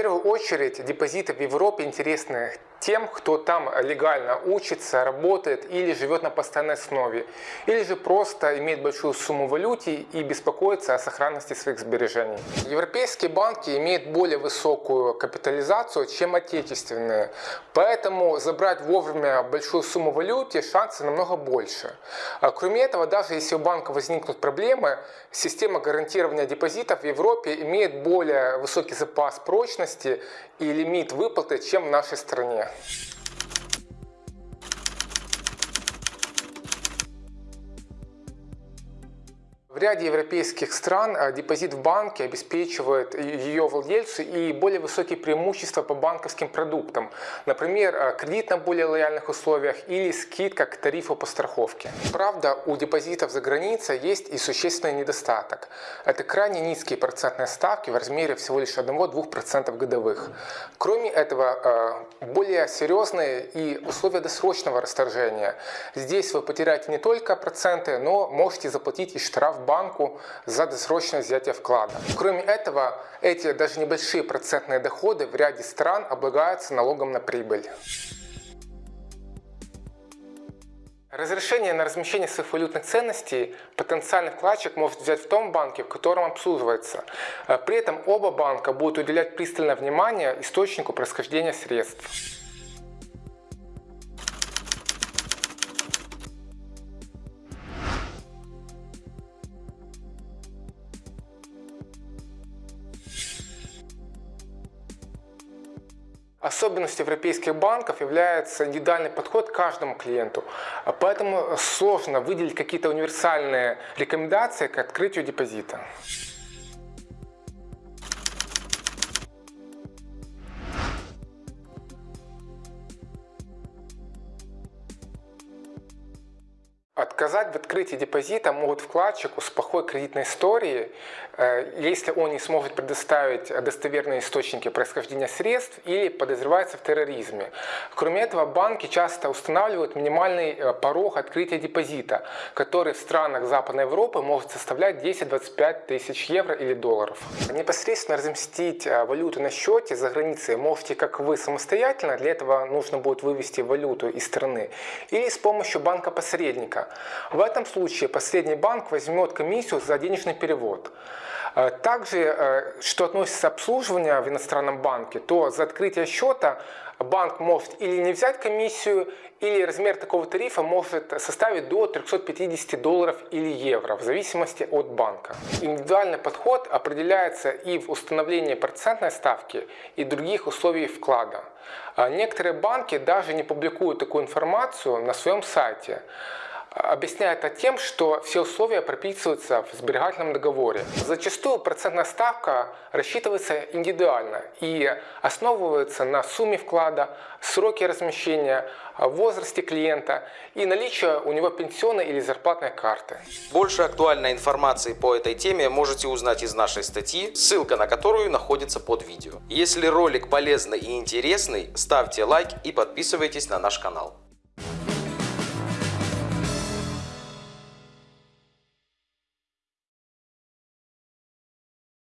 первую очередь депозиты в Европе интересны тем, кто там легально учится, работает или живет на постоянной основе, или же просто имеет большую сумму валюты и беспокоится о сохранности своих сбережений. Европейские банки имеют более высокую капитализацию, чем отечественные, поэтому забрать вовремя большую сумму валюты шансы намного больше. А кроме этого, даже если у банка возникнут проблемы, система гарантирования депозитов в Европе имеет более высокий запас прочности и лимит выплаты, чем в нашей стране. В ряде европейских стран а, депозит в банке обеспечивает ее владельцу и более высокие преимущества по банковским продуктам. Например, а, кредит на более лояльных условиях или скидка к тарифу по страховке. Правда, у депозитов за границей есть и существенный недостаток. Это крайне низкие процентные ставки в размере всего лишь 1-2% годовых. Кроме этого, а, более серьезные и условия досрочного расторжения. Здесь вы потеряете не только проценты, но можете заплатить и штраф банку за досрочное взятие вклада. Кроме этого, эти даже небольшие процентные доходы в ряде стран облагаются налогом на прибыль. Разрешение на размещение своих валютных ценностей потенциальный вкладчик может взять в том банке, в котором обслуживается. При этом оба банка будут уделять пристальное внимание источнику происхождения средств. Особенностью европейских банков является индивидуальный подход к каждому клиенту. Поэтому сложно выделить какие-то универсальные рекомендации к открытию депозита. Отказать в открытии депозита могут вкладчику с плохой кредитной историей, э, если он не сможет предоставить достоверные источники происхождения средств или подозревается в терроризме. Кроме этого, банки часто устанавливают минимальный э, порог открытия депозита, который в странах Западной Европы может составлять 10-25 тысяч евро или долларов. Непосредственно разместить э, валюту на счете за границей можете как вы самостоятельно, для этого нужно будет вывести валюту из страны, или с помощью банка-посредника. В этом случае последний банк возьмет комиссию за денежный перевод. Э, также, э, что относится к обслуживанию в иностранном банке, то за открытие счета банк может или не взять комиссию, или размер такого тарифа может составить до 350 долларов или евро, в зависимости от банка. Индивидуальный подход определяется и в установлении процентной ставки, и других условий вклада. А некоторые банки даже не публикуют такую информацию на своем сайте объясняет это тем, что все условия прописываются в сберегательном договоре. Зачастую процентная ставка рассчитывается индивидуально и основывается на сумме вклада, сроке размещения, возрасте клиента и наличии у него пенсионной или зарплатной карты. Больше актуальной информации по этой теме можете узнать из нашей статьи, ссылка на которую находится под видео. Если ролик полезный и интересный, ставьте лайк и подписывайтесь на наш канал.